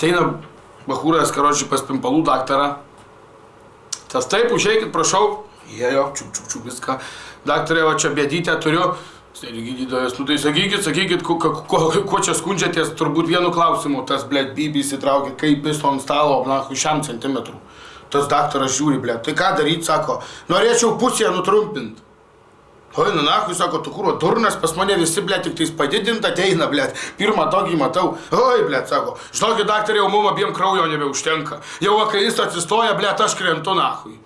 Ateina bahūras, karočiui, pas pimpalų daktarą. Tas taip, užeikit, prašau. Jėjo, čiuk, čiuk, čiuk, viską. Daktarė, va čia bėdytę turiu. Sėdi gydytojas, nu tai sakykit, sakykit, kuo, kuo, kuo čia skundžiatės, turbūt vienu klausimu. Tas, blėt, bibi įsitraukė, kaip jis ant stalo, na, šiam centimetrų. Tas daktaras žiūri, blėt, tai ką daryti, sako, norėčiau pusėje nutrumpinti. Oi, nu nahui, sako, tu kūro durnas, pas mane visi, blėt, tik tais padidint ateina, blėt. Pirmą tokį matau. Oi, blėt, sako, žinokit, daktarė, jau mum abiem kraujo nebeužtenka. Jau kai jis atsistoja, blėt, aš krentu nahui.